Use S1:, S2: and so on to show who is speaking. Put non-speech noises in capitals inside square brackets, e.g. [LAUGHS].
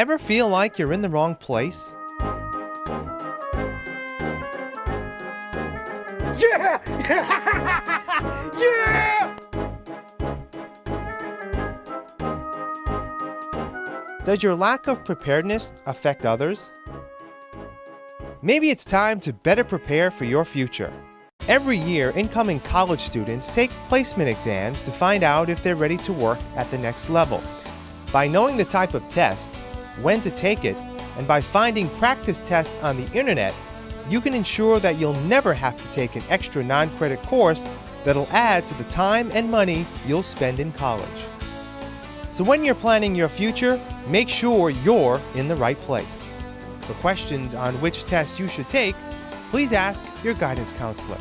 S1: Ever feel like you're in the wrong place?
S2: Yeah! [LAUGHS] yeah!
S1: Does your lack of preparedness affect others? Maybe it's time to better prepare for your future. Every year, incoming college students take placement exams to find out if they're ready to work at the next level. By knowing the type of test, when to take it, and by finding practice tests on the internet, you can ensure that you'll never have to take an extra non-credit course that'll add to the time and money you'll spend in college. So when you're planning your future, make sure you're in the right place. For questions on which test you should take, please ask your guidance counselor.